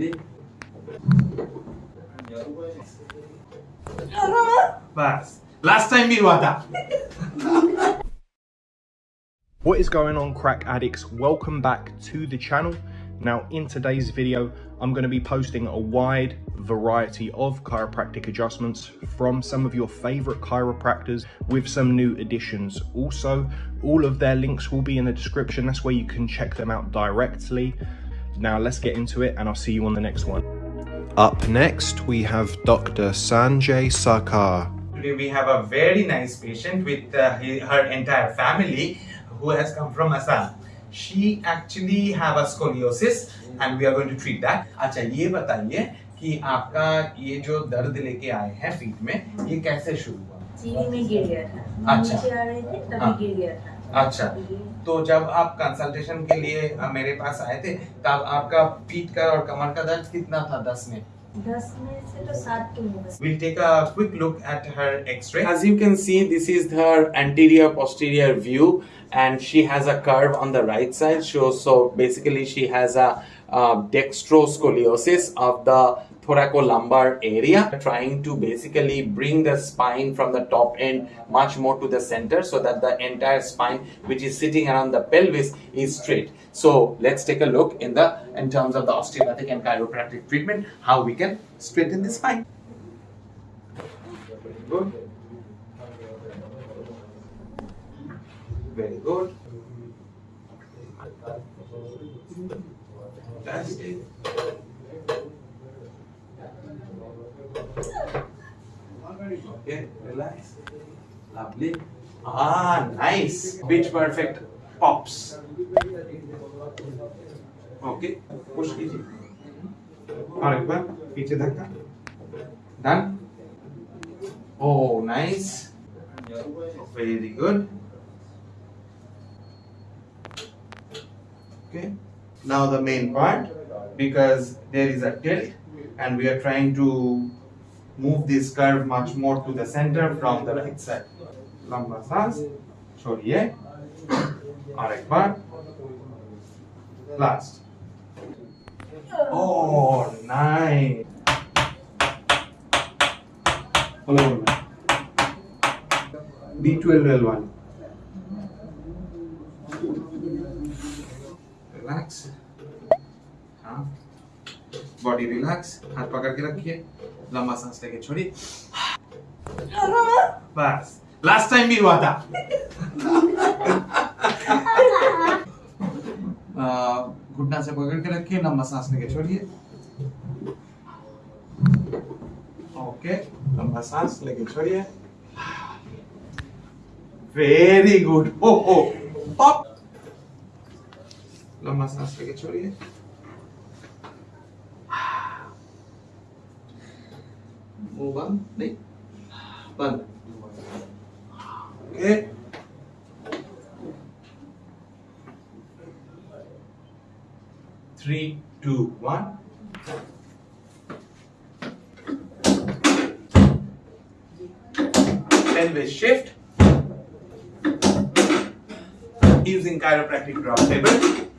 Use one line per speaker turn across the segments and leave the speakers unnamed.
Lovely. बस last time भी हुआ था
What is going on crack addicts? Welcome back to the channel. Now in today's video, I'm going to be posting a wide variety of chiropractic adjustments from some of your favorite chiropractors with some new additions. Also, all of their links will be in the description. That's where you can check them out directly. Now let's get into it and I'll see you on the next one. Up next, we have Dr. Sanjay Sarkar.
Today we have a very nice patient with uh, he- her entire family who has come from Assam. She actually have a scoliosis and we are going to treat that. अच्छा ये बताइए कि आपका ये जो दर्द लेके आए हैं फीट में ये कैसे शुरू हुआ
सीढ़ी में गिर गया था
अच्छा।
नीचे आ रहे थे तभी
हाँ।
गिर गया था
अच्छा तो जब आप कंसल्टेशन के लिए अ, मेरे पास आए थे तब आपका पीठ का और कमर का दर्द कितना था दस में
दस में से तो सात के होगा
We'll take a quick look at her x-ray. As you can see, this is her anterior posterior view and she has a curve on the right side. So, so basically she has a uh, dextroscoliosis of the thoracolumbar area trying to basically bring the spine from the top end much more to the center so that the entire spine which is sitting around the pelvis is straight. So let's take a look in the in terms of the osteopathic and chiropractic treatment how we can straighten the spine. Very good. Very good. Fantastic Okay, relax. Lovely. Ah, nice. Pitch perfect pops. Okay, push कीजिए. और एक बार पीछे धक्का. Done. Oh, nice. Very good. Okay. Now the main part because there is a tilt and we are trying to move this curve much more to the center from the right side. লম্বা শ্বাস সরিয়ে আরেকবার Last. Oh, nice. হলো B twelve L one Body relax. हाथ पकड़ के रखिए. लंबा सांस लेके छोड़िए. बस. लास्ट टाइम भी हुआ था. घुटना से पकड़ के रखिए, लंबा सांस लेके छोड़िए ओके लंबा सांस लेके छोड़िए वेरी गुड ओ ओ लंबा सांस लेके छोड़िए một bấm đấy. Vâng. Ok. Three two one. Then we shift. Using chiropractic drop table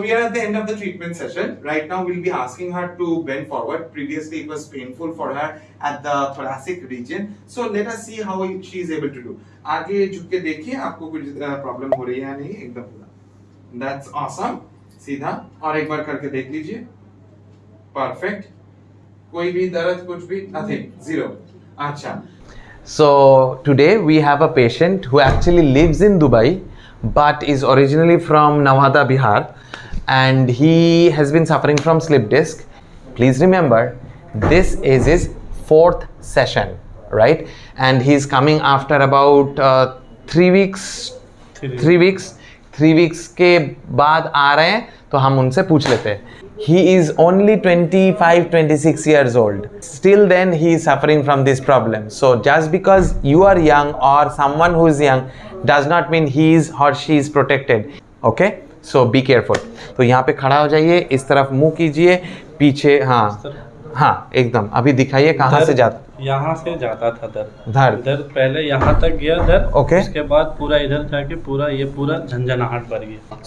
we are at the end of the treatment session. Right now we'll be asking her to bend forward. Previously it was painful for her at the thoracic region. So let us see how she is able to do. आगे झुक के देखिए आपको कुछ problem हो रही है या नहीं एकदम पूरा That's awesome. सीधा और एक बार करके देख लीजिए परफेक्ट कोई भी दर्द कुछ भी नथिंग जीरो अच्छा
So today we have a patient who actually lives in Dubai but is originally from Nawada, Bihar and he has been suffering from slip disc. Please remember this is his fourth session, right? And he's coming after about uh, three weeks, three weeks, three weeks के बाद आ रहे हैं तो हम उनसे पूछ लेते हैं he is only 25 26 years old still then he is suffering from this problem so just because you are young or someone who is young does not mean he is or she is protected okay so be careful तो यहाँ पे खड़ा हो जाइए इस तरफ़ मुँह कीजिए पीछे हाँ
हाँ एकदम अभी दिखाइए कहाँ से जाता
यहाँ से जाता था दर्द।
दर्द।
दर्द पहले यहाँ तक गया दर्द
Okay.
उसके बाद पूरा इधर जाके पूरा ये पूरा झंझनाहट भर गया।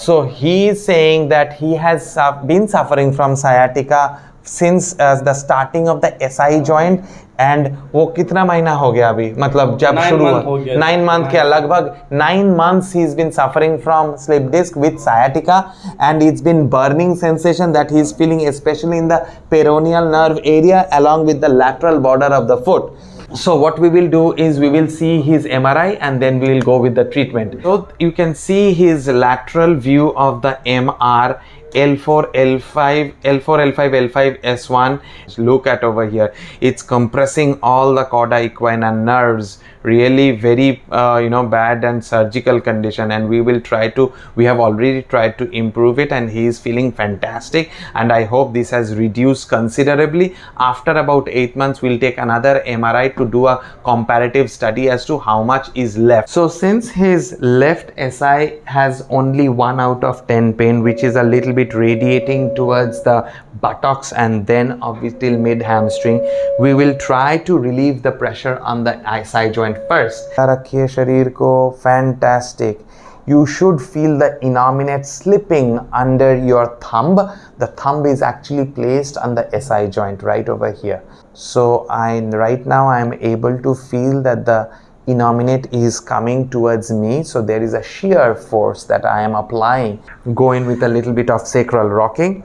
Is saying that he has su- been suffering from sciatica since uh, the starting of the SI joint. And वो कितना महीना हो गया अभी? मतलब जब शुरू
हुआ।
नाइन मंथ क्या? लगभग nine months he is been suffering from slip disc with sciatica and it's been burning sensation that he is feeling specially in the peroneal nerve area along with the lateral border of the foot so what we will do is we will see his MRI and then we will go with the treatment. So you can see his lateral view of the MR L4, L5, L4, L5, L5, S1. Look at over here. It's compressing all the cauda equina nerves. Really very, uh, you know, bad and surgical condition. And we will try to, we have already tried to improve it and he is feeling fantastic. And I hope this has reduced considerably. After about eight months, we'll take another MRI to do a comparative study as to how much is left. So since his left SI has only 1 out of 10 pain, which is a little bit radiating towards the buttocks and then obviously mid hamstring, we will try to relieve the pressure on the SI joint first. रखिए शरीर को fantastic. You should feel the innominate slipping under your thumb. The thumb is actually placed on the SI joint right over here. So I right now I am able to feel that the innominate is coming towards me so there is a shear force that I am applying go in with a little bit of sacral rocking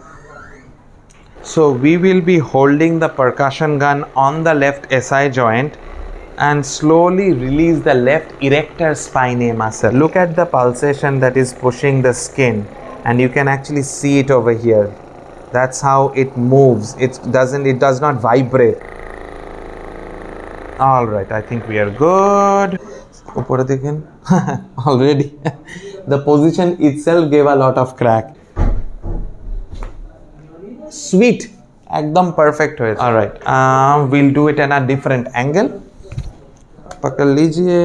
so we will be holding the percussion gun on the left SI joint and slowly release the left erector spinae muscle. Look at the pulsation that is pushing the skin and you can actually see it over here. That's how it moves. It doesn't, it does not vibrate. All right, I think we are good. Already, the position itself gave a lot of crack. Sweet, ekdom perfect. All right, uh, we'll do it at a different angle. पकड़ लीजिए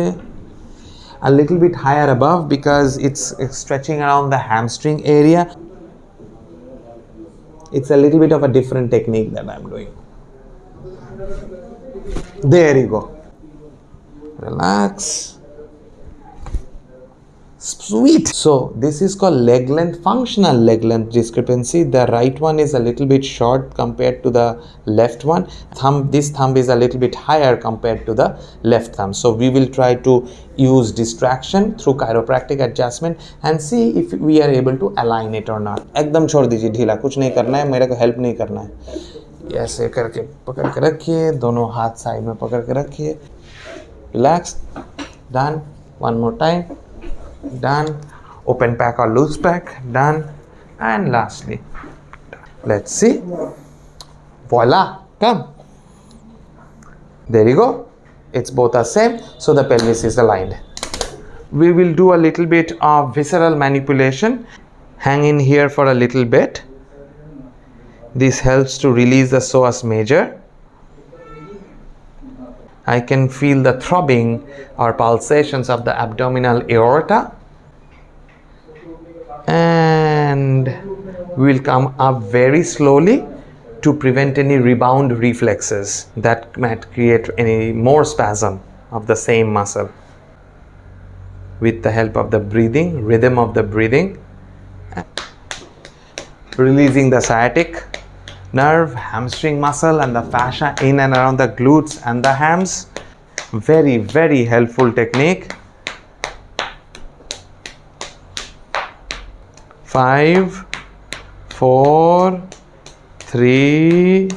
a little bit higher above because it's, it's stretching around the hamstring area it's a little bit of a different technique that I'm doing there you go relax Sweet so this is called leg length functional leg length discrepancy the right one is a little bit short compared to the left one thumb this thumb is a little bit higher compared to the left thumb so we will try to use distraction through chiropractic adjustment and see if we are able to align it or not एकदम छोड़ दीजिए ढीला कुछ नहीं करना है मेरे को हेल्प नहीं करना है ऐसे करके पकड़ के रखिए दोनों हाथ साइड में पकड़ के रखिए relax done one more time done. Open pack or loose pack done. And lastly let's see. Voila come there you go. It's both are same so the pelvis is aligned. We will do a little bit of visceral manipulation. Hang in here for a little bit. This helps to release the psoas major. I can feel the throbbing or pulsations of the abdominal aorta and we'll come up very slowly to prevent any rebound reflexes that might create any more spasm of the same muscle with the help of the breathing rhythm of the breathing releasing the sciatic nerve, hamstring muscle, and the fascia in and around the glutes and the hams. Very, very helpful technique. Five, four, three,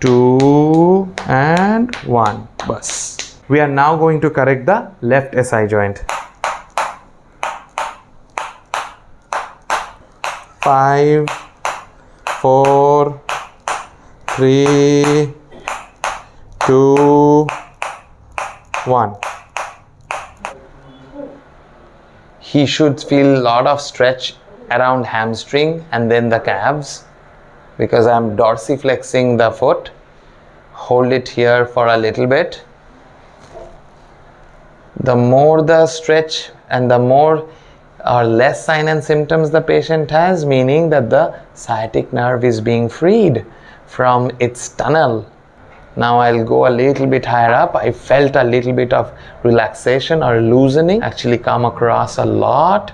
two, and one. Bus. We are now going to correct the left SI joint. Five, four, three, two, one. He should feel a lot of stretch around hamstring and then the calves because I'm dorsiflexing the foot. Hold it here for a little bit. The more the stretch and the more or less sign and symptoms the patient has, meaning that the sciatic nerve is being freed from its tunnel. Now I'll go a little bit higher up. I felt a little bit of relaxation or loosening actually come across a lot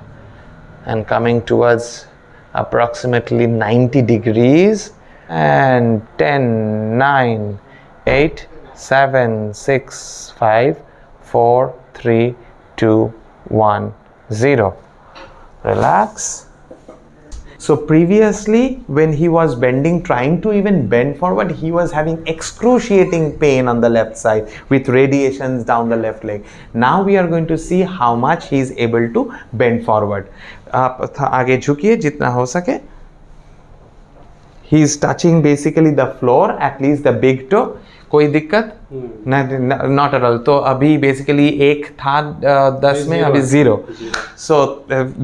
and coming towards approximately 90 degrees and 10 9 8 7 6 5 4 3 2 1 0 relax so previously when he was bending trying to even bend forward he was having excruciating pain on the left side with radiations down the left leg now we are going to see how much he is able to bend forward आप थ- आगे झुकिए जितना हो सके he is touching basically the floor at least the big toe कोई दिक्कत not at all तो अभी बेसिकली एक था अ, दस में अभी जीरो सो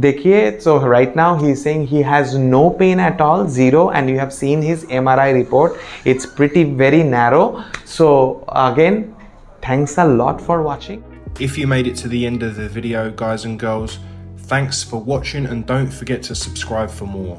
देखिए so right now he saying he has no pain at all zero and you have seen his MRI report it's pretty very narrow so again thanks a lot for watching
If you made it to the end of the video, guys and girls, thanks for watching and don't forget to subscribe for more.